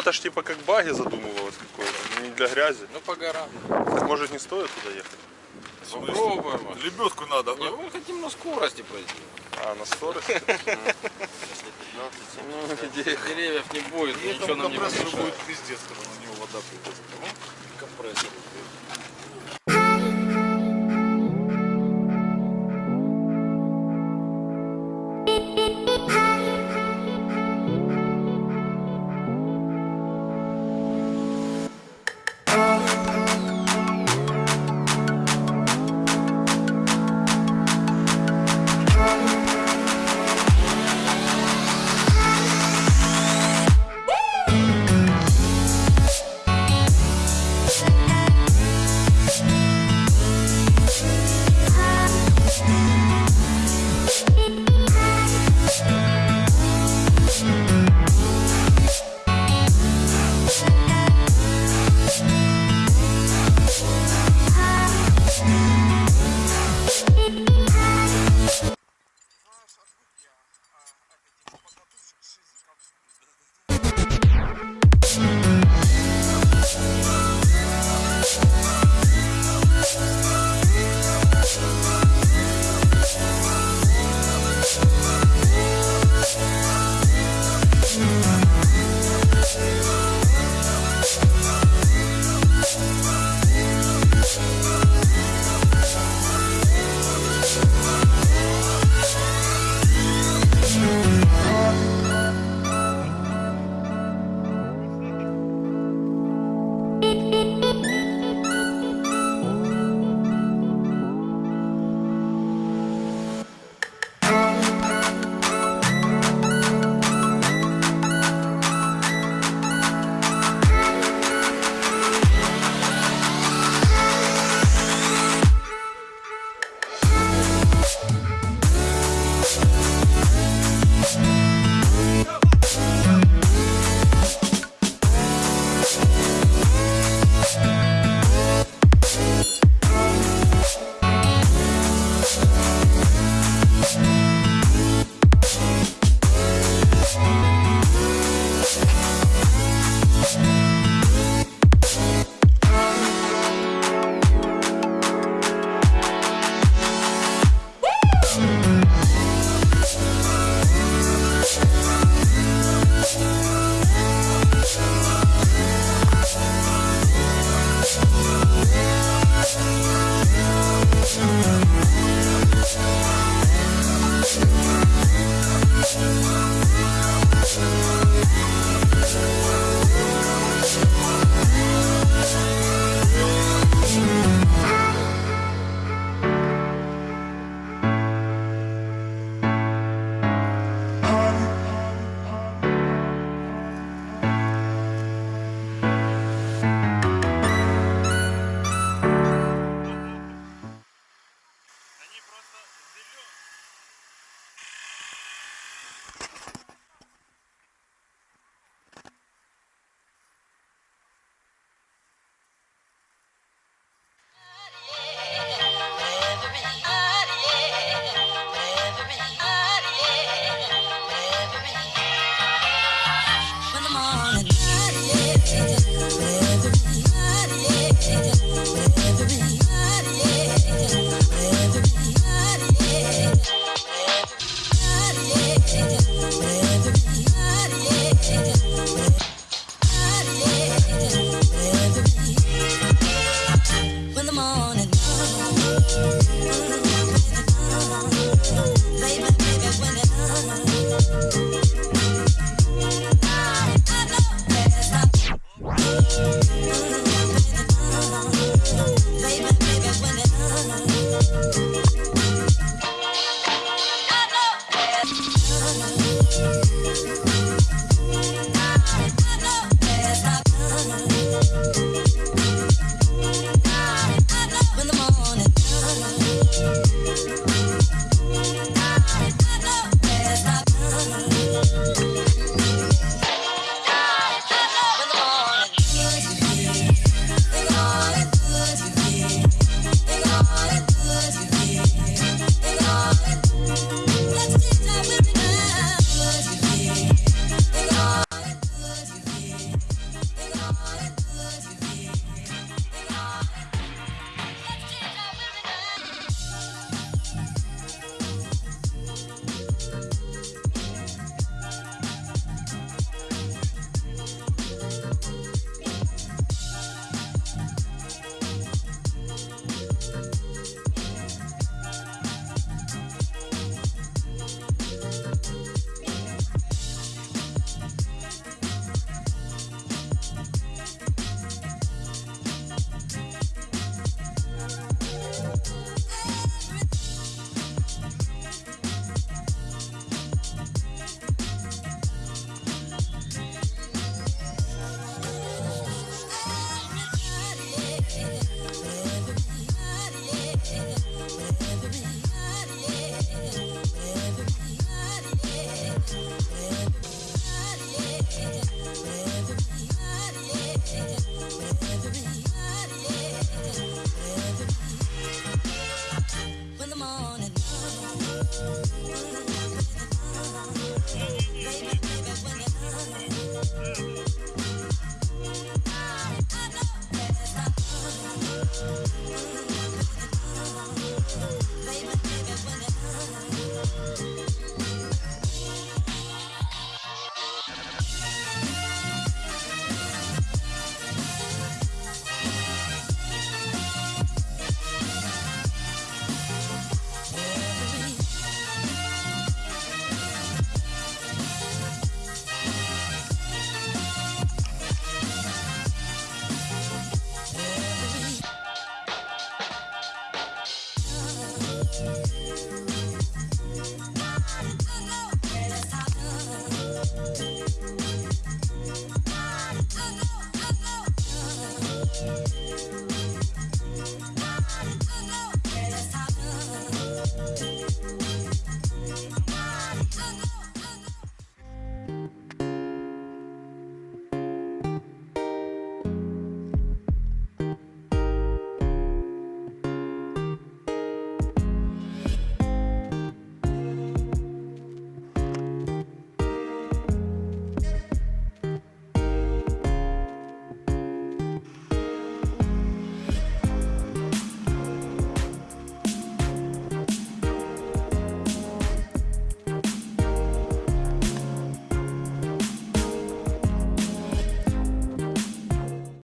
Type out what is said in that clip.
это ж типа как баги задумывалось какое-то, не для грязи. Ну по горам. Так может не стоит туда ехать? Попробуем. Лебедку надо. Не, мы хотим на скорости пройти. А, на скорости? Ну. Деревьев не будет, ничего нам не компрессору помешает. будет пиздец, когда на него вода придет. Ну, компрессор.